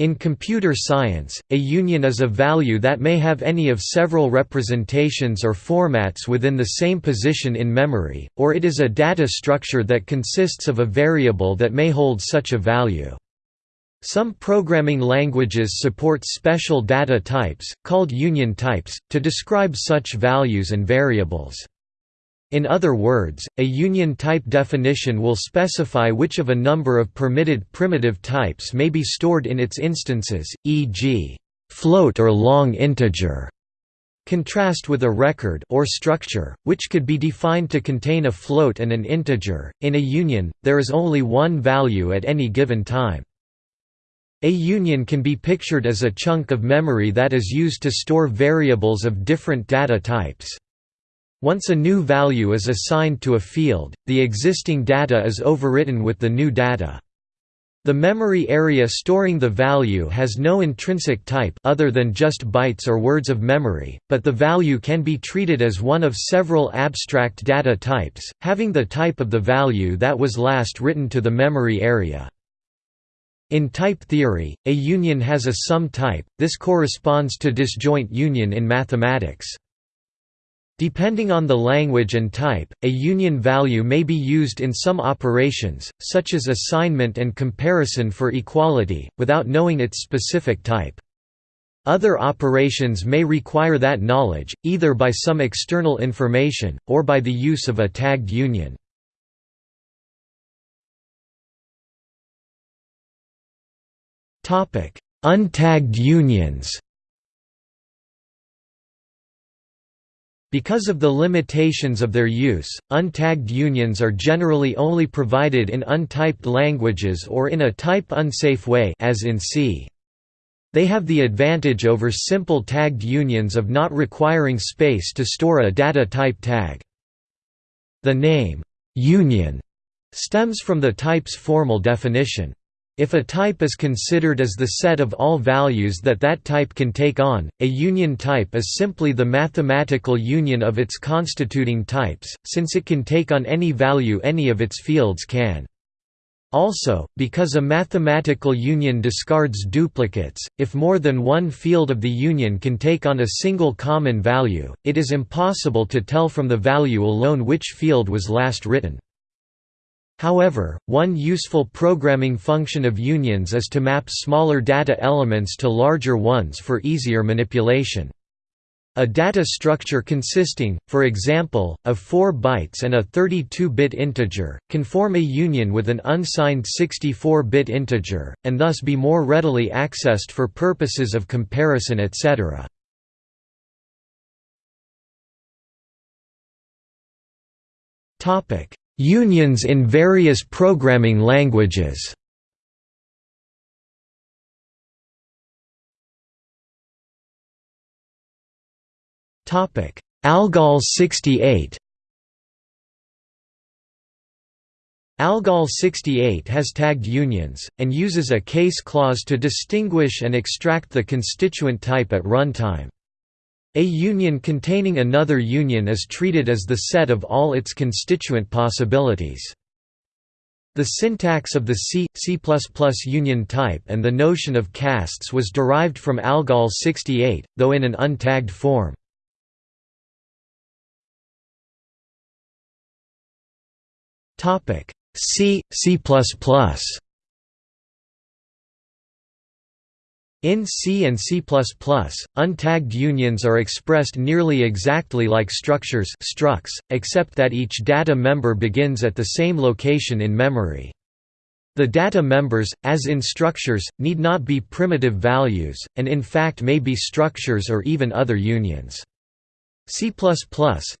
In computer science, a union is a value that may have any of several representations or formats within the same position in memory, or it is a data structure that consists of a variable that may hold such a value. Some programming languages support special data types, called union types, to describe such values and variables. In other words, a union type definition will specify which of a number of permitted primitive types may be stored in its instances, e.g., float or long integer. Contrast with a record or structure, which could be defined to contain a float and an integer. In a union, there is only one value at any given time. A union can be pictured as a chunk of memory that is used to store variables of different data types. Once a new value is assigned to a field, the existing data is overwritten with the new data. The memory area storing the value has no intrinsic type other than just bytes or words of memory, but the value can be treated as one of several abstract data types, having the type of the value that was last written to the memory area. In type theory, a union has a sum type, this corresponds to disjoint union in mathematics. Depending on the language and type, a union value may be used in some operations, such as assignment and comparison for equality, without knowing its specific type. Other operations may require that knowledge, either by some external information, or by the use of a tagged union. Untagged unions Because of the limitations of their use, untagged unions are generally only provided in untyped languages or in a type-unsafe way as in C. They have the advantage over simple tagged unions of not requiring space to store a data type tag. The name, union, stems from the type's formal definition. If a type is considered as the set of all values that that type can take on, a union type is simply the mathematical union of its constituting types, since it can take on any value any of its fields can. Also, because a mathematical union discards duplicates, if more than one field of the union can take on a single common value, it is impossible to tell from the value alone which field was last written. However, one useful programming function of unions is to map smaller data elements to larger ones for easier manipulation. A data structure consisting, for example, of 4 bytes and a 32-bit integer, can form a union with an unsigned 64-bit integer, and thus be more readily accessed for purposes of comparison etc. Unions in various programming languages ALGOL 68 ALGOL 68 has tagged unions, and uses a case clause to distinguish and extract the constituent type at runtime. A union containing another union is treated as the set of all its constituent possibilities. The syntax of the C, C++ union type and the notion of casts was derived from ALGOL 68, though in an untagged form. C, C++ In C and C++, untagged unions are expressed nearly exactly like structures structs, except that each data member begins at the same location in memory. The data members, as in structures, need not be primitive values, and in fact may be structures or even other unions. C++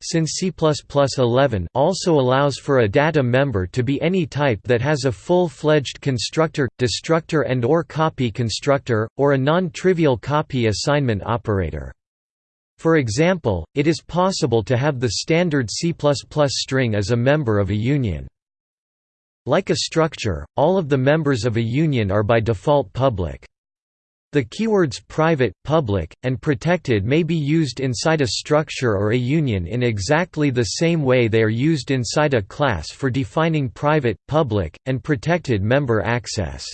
since C++11 also allows for a data member to be any type that has a full-fledged constructor, destructor and or copy constructor, or a non-trivial copy assignment operator. For example, it is possible to have the standard C++ string as a member of a union. Like a structure, all of the members of a union are by default public. The keywords private, public, and protected may be used inside a structure or a union in exactly the same way they are used inside a class for defining private, public, and protected member access.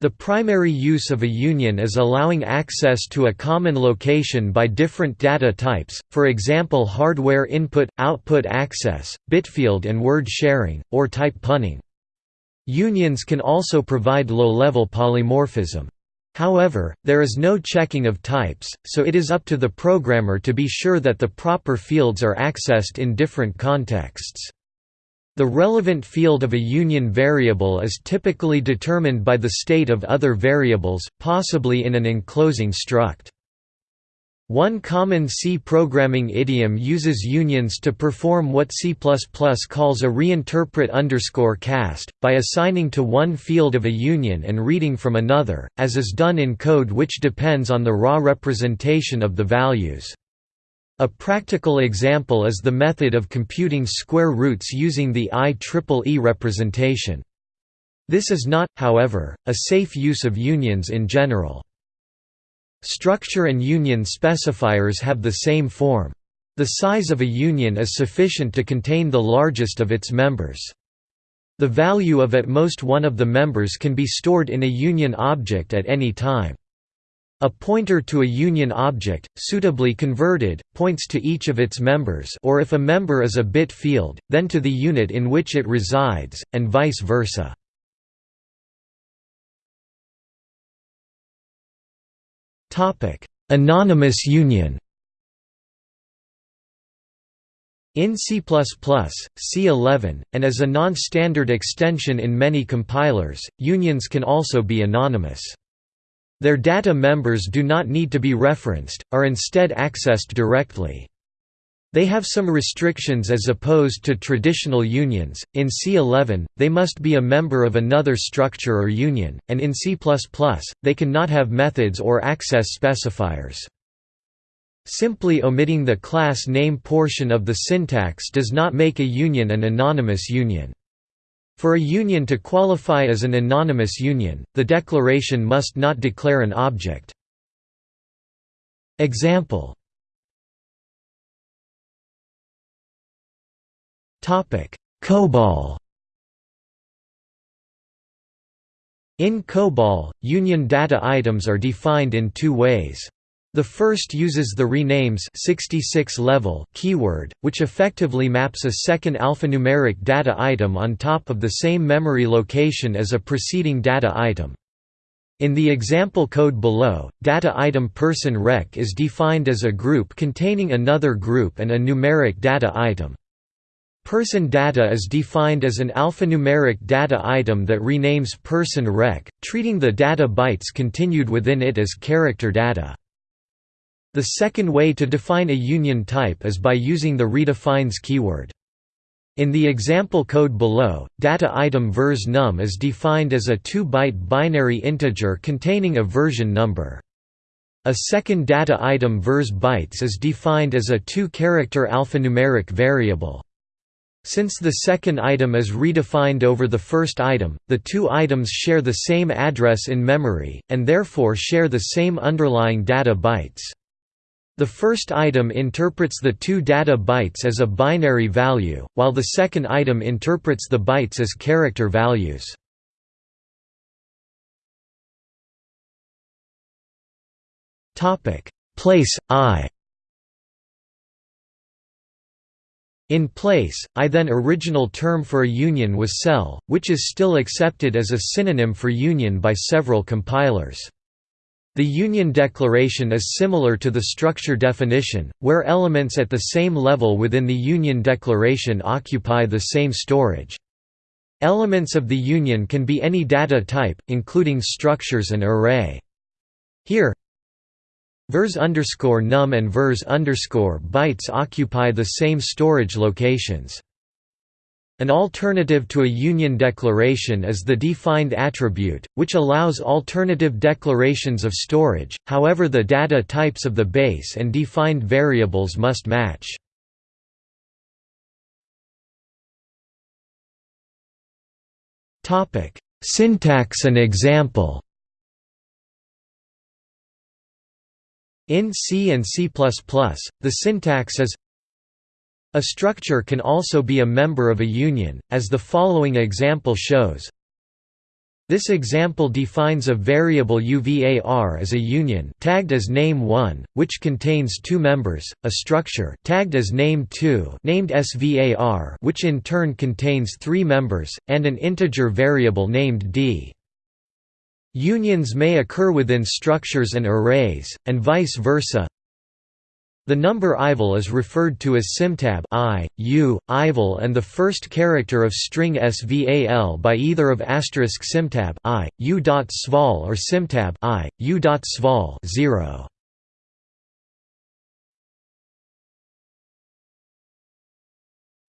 The primary use of a union is allowing access to a common location by different data types, for example hardware input-output access, bitfield and word sharing, or type punning. Unions can also provide low-level polymorphism. However, there is no checking of types, so it is up to the programmer to be sure that the proper fields are accessed in different contexts. The relevant field of a union variable is typically determined by the state of other variables, possibly in an enclosing struct. One common C programming idiom uses unions to perform what C++ calls a reinterpret underscore cast, by assigning to one field of a union and reading from another, as is done in code which depends on the raw representation of the values. A practical example is the method of computing square roots using the IEEE representation. This is not, however, a safe use of unions in general. Structure and union specifiers have the same form. The size of a union is sufficient to contain the largest of its members. The value of at most one of the members can be stored in a union object at any time. A pointer to a union object, suitably converted, points to each of its members or if a member is a bit field, then to the unit in which it resides, and vice versa. Anonymous union In C++, C11, and as a non-standard extension in many compilers, unions can also be anonymous. Their data members do not need to be referenced, are instead accessed directly. They have some restrictions as opposed to traditional unions. In C11, they must be a member of another structure or union, and in C++, they can not have methods or access specifiers. Simply omitting the class name portion of the syntax does not make a union an anonymous union. For a union to qualify as an anonymous union, the declaration must not declare an object. Example COBOL In COBOL, union data items are defined in two ways. The first uses the renames 66 level keyword, which effectively maps a second alphanumeric data item on top of the same memory location as a preceding data item. In the example code below, data item person rec is defined as a group containing another group and a numeric data item. Person data is defined as an alphanumeric data item that renames person rec, treating the data bytes continued within it as character data. The second way to define a union type is by using the redefines keyword. In the example code below, data item vers num is defined as a 2-byte binary integer containing a version number. A second data item vers bytes is defined as a two-character alphanumeric variable. Since the second item is redefined over the first item, the two items share the same address in memory, and therefore share the same underlying data bytes. The first item interprets the two data bytes as a binary value, while the second item interprets the bytes as character values. Place, I In place, I then original term for a union was cell, which is still accepted as a synonym for union by several compilers. The Union Declaration is similar to the structure definition, where elements at the same level within the Union Declaration occupy the same storage. Elements of the Union can be any data type, including structures and array. Here, vers num and vers bytes occupy the same storage locations. An alternative to a union declaration is the defined attribute, which allows alternative declarations of storage, however the data types of the base and defined variables must match. Syntax and example In C and C++, the syntax is a structure can also be a member of a union, as the following example shows. This example defines a variable UVAR as a union tagged as name1, which contains two members, a structure tagged as name2 named SVAR which in turn contains three members, and an integer variable named d. Unions may occur within structures and arrays, and vice versa, the number ival is referred to as symtab i, u, ival and the first character of string sval by either of asterisk symtab i, u sval or symtab i, u sval 0.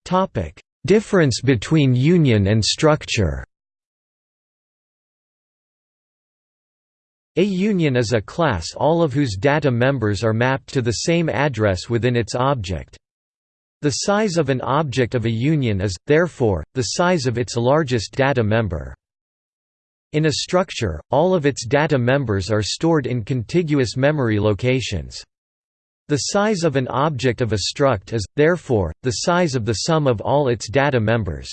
Topic: Difference between union and structure. A union is a class all of whose data members are mapped to the same address within its object. The size of an object of a union is, therefore, the size of its largest data member. In a structure, all of its data members are stored in contiguous memory locations. The size of an object of a struct is, therefore, the size of the sum of all its data members.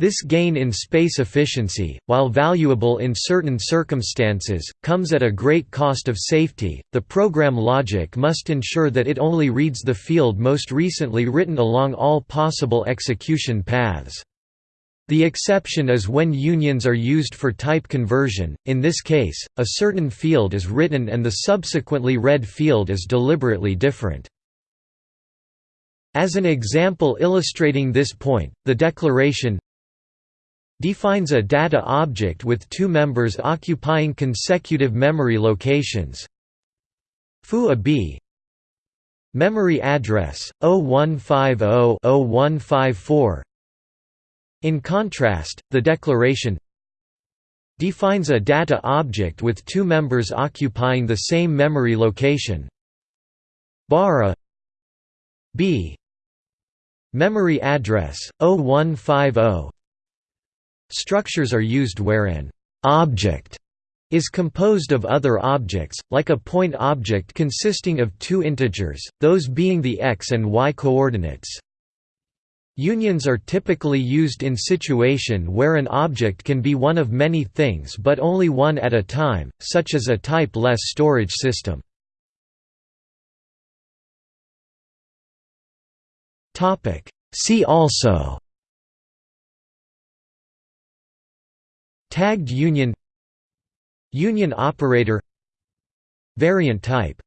This gain in space efficiency, while valuable in certain circumstances, comes at a great cost of safety. The program logic must ensure that it only reads the field most recently written along all possible execution paths. The exception is when unions are used for type conversion, in this case, a certain field is written and the subsequently read field is deliberately different. As an example illustrating this point, the declaration defines a data object with two members occupying consecutive memory locations. Foo a b. Memory address 0150-0154 in contrast the declaration defines a data object with two members occupying the same memory location. Bar a b. Memory address 0150 Structures are used where an object is composed of other objects, like a point object consisting of two integers, those being the x and y coordinates. Unions are typically used in situation where an object can be one of many things but only one at a time, such as a type-less storage system. See also Tagged union Union operator Variant type